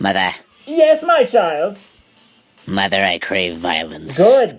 Mother. Yes, my child. Mother, I crave violence. Good.